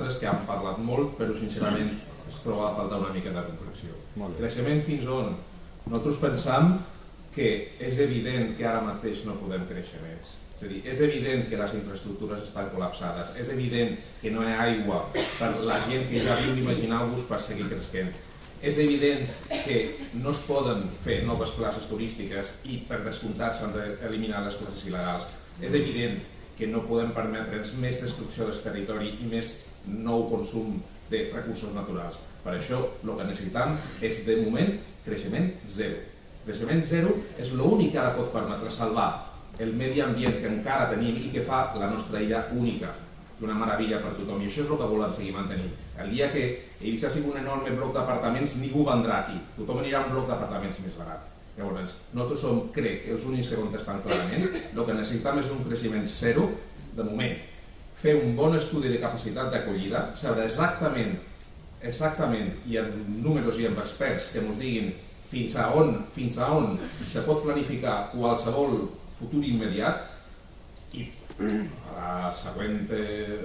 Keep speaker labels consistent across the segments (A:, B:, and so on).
A: coses que han parlat molt, però sincerament es troba a faltar una mica de concreció. Creixement fins on? Nosaltres pensam que és evident que ara mateix no podem créixer més. És a dir, és evident que les infraestructures estan col·lapsades, és evident que no hi ha aigua per la gent que ja viu imaginar-vos per seguir creixent. És evident que no es poden fer noves classes turístiques i per descomptat s'han d'eliminar les classes il·legals. És evident que no podem permetre'ns més destrucció del territori i més nou consum de recursos naturals. Per això el que necessitem és, de moment, creixement zero. Creixement zero és l'únic que ara pot permetre salvar el medi ambient que encara tenim i que fa la nostra illa única una meravella per tothom. I això és el que volem seguir mantenint. El dia que Eivissa sigui un enorme bloc d'apartaments, ningú vendrà aquí. Tothom anirà a un bloc d'apartaments més barat. Llavors, nosaltres som, crec, els únics que contestan clarament. El que necessitem és un creixement zero, de moment. Fer un bon estudi de capacitat d'acollida, saber exactament, exactament, i amb números i amb experts que ens diguin fins a on, fins a on se pot planificar qualsevol futur immediat i a la següent eh,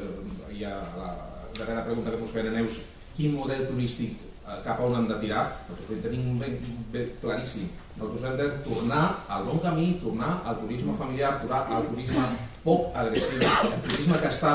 A: i a la darrera pregunta que ens a Neus quin model turístic cap a on hem de tirar nosaltres ho tenim ben, ben claríssim. Nosaltres hem de tornar al bon camí tornar al turisme familiar, tornar al turisme poc agressiu el turisme que està